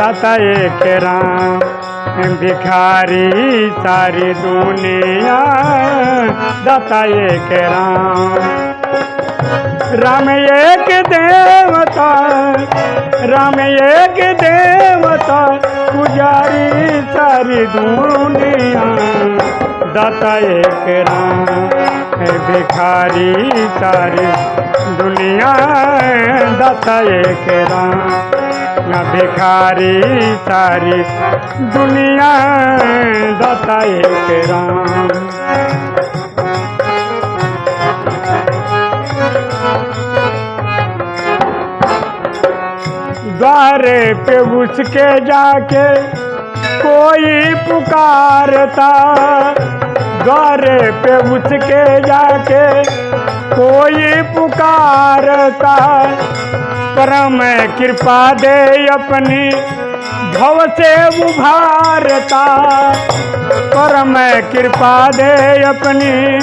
दाता एक राम, भिखारी सारी दुनिया। दाता एक राम। राम एक देवता, राम एक देवता, पुजारी सारी दुनिया। दाता एक राम भिखारी सारी दुनिया। दाता एक राम भिखारी सारी दुनिया। दाता एक राम। द्वारे पे उसके जाके कोई पुकारता। द्वारे पे उसके जाके कोई पुकारता परम कृपा दे अपनी भव से उभारता। परम कृपा दे अपनी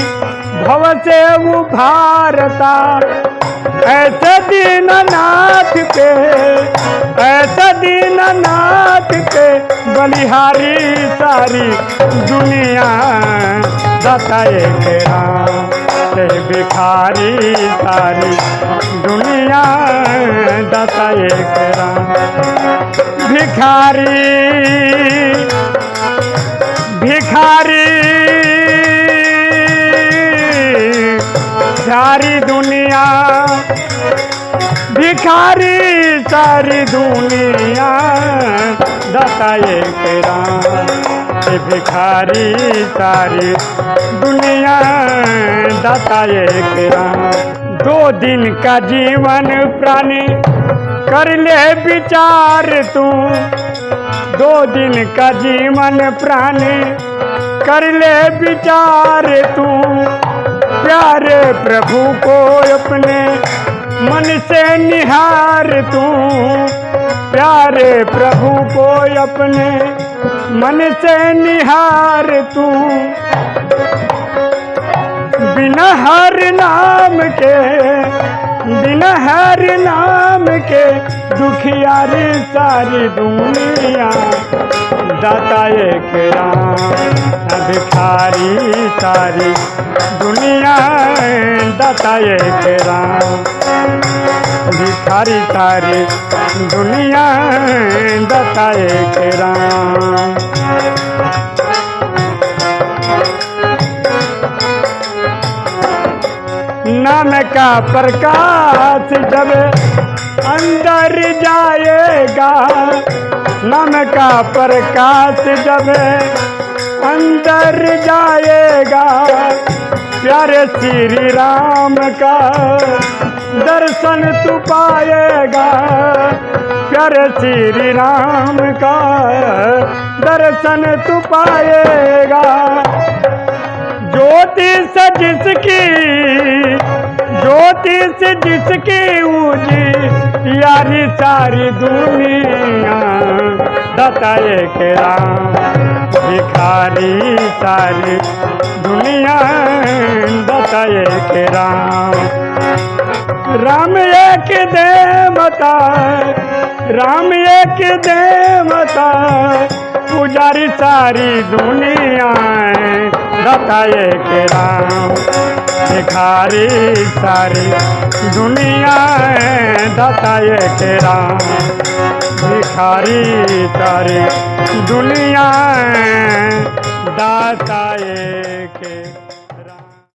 भव से उभारता। ऐसे दीननाथ पे ऐसे दीननाथ पे बलिहारी सारी दुनिया दाता एक राम भिखारी सारी दुनिया दाता एक राम भिखारी भिखारी सारी दुनिया, दाता एक राम। भिखारी सारी दुनिया, दाता एक राम। दो दिन का जीवन प्राणी कर ले विचार तू। दो दिन का जीवन प्राणी कर ले विचार तू। प्यारे प्रभु को अपने मन से निहार तू। प्यारे प्रभु को अपने मन से निहार तू। बिना हर नाम के, बिना हर नाम के दुखियारी सारी दुनिया। दाता एक राम भिखारी सारी दुनिया। दाता एक राम। भिखारी सारी दुनिया दाता एक राम। नाम का प्रकाश जब अंदर जाएगा, नाम का प्रकाश जब अंदर जाएगा, प्यारे श्री राम का दर्शन तू पाएगा। प्यारे श्री राम का दर्शन तू पाएगा। ज्योति से जिसकी, ज्योति से जिसकी ऊँची, यारी सारी दुनिया दाता एक राम, भिखारी सारी दुनिया। एक राम। राम एक देवता राम एक देवता पुजारी सारी दुनिया दाता एक राम। भिखारी सारी दुनिया दाता एक राम। भिखारी सारी दुनिया दाता एक